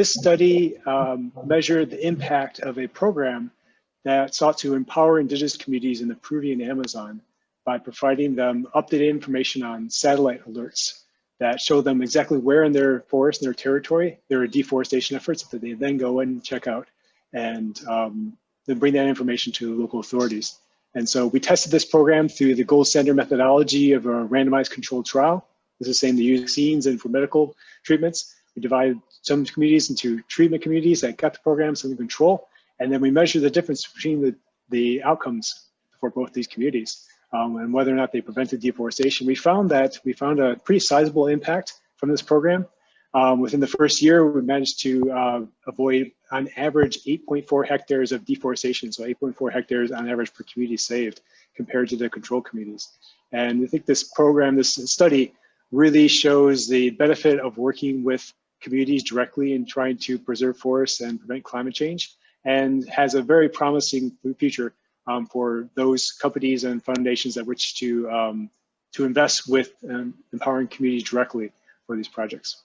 This study um, measured the impact of a program that sought to empower indigenous communities in the Peruvian Amazon by providing them updated information on satellite alerts that show them exactly where in their forest, in their territory, there are deforestation efforts that they then go and check out and um, then bring that information to local authorities. And so we tested this program through the gold standard methodology of a randomized controlled trial. This is the same to use vaccines and for medical treatments. We divided some communities into treatment communities that got the program, some in control, and then we measure the difference between the, the outcomes for both these communities um, and whether or not they prevented deforestation. We found that we found a pretty sizable impact from this program. Um, within the first year, we managed to uh, avoid on average 8.4 hectares of deforestation, so 8.4 hectares on average per community saved compared to the control communities. And I think this program, this study, really shows the benefit of working with communities directly in trying to preserve forests and prevent climate change and has a very promising future um, for those companies and foundations that wish to, um, to invest with um, empowering communities directly for these projects.